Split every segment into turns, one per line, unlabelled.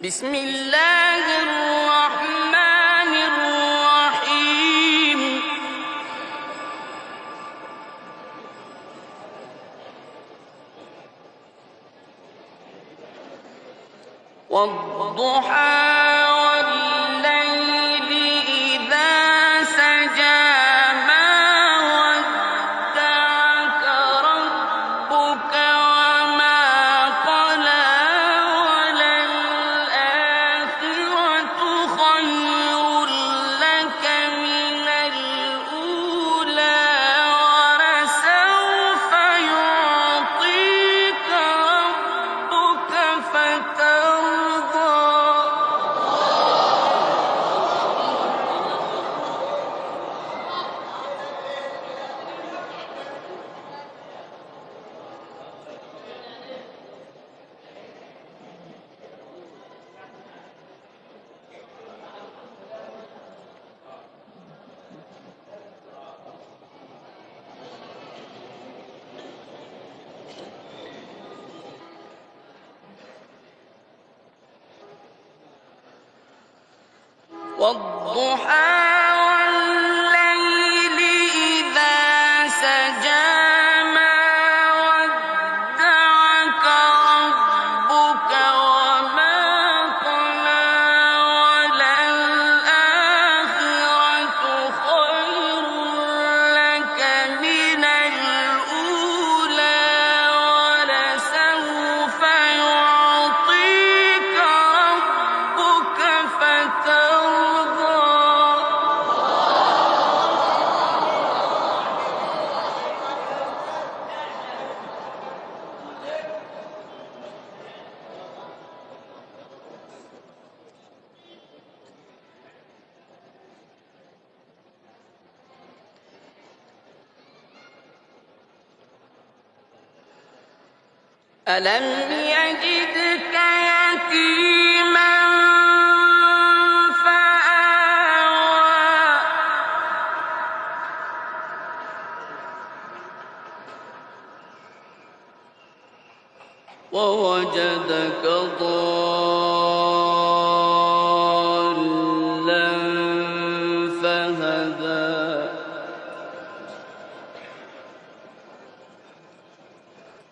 بسم الله الرحمن الرحيم. والضحى والليل ربك والضحى ألم يجدك يتيما فآوى ووجدك ضال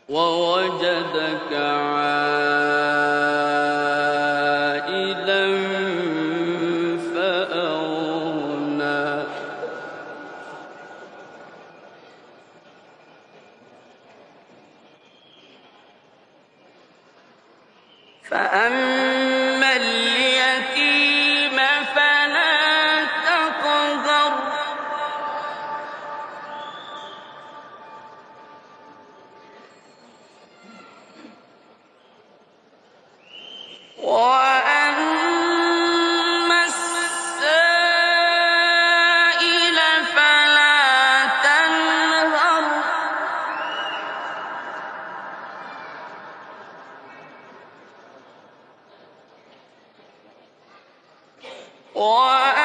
ووجدك عائلا فأغنى. فأما وأ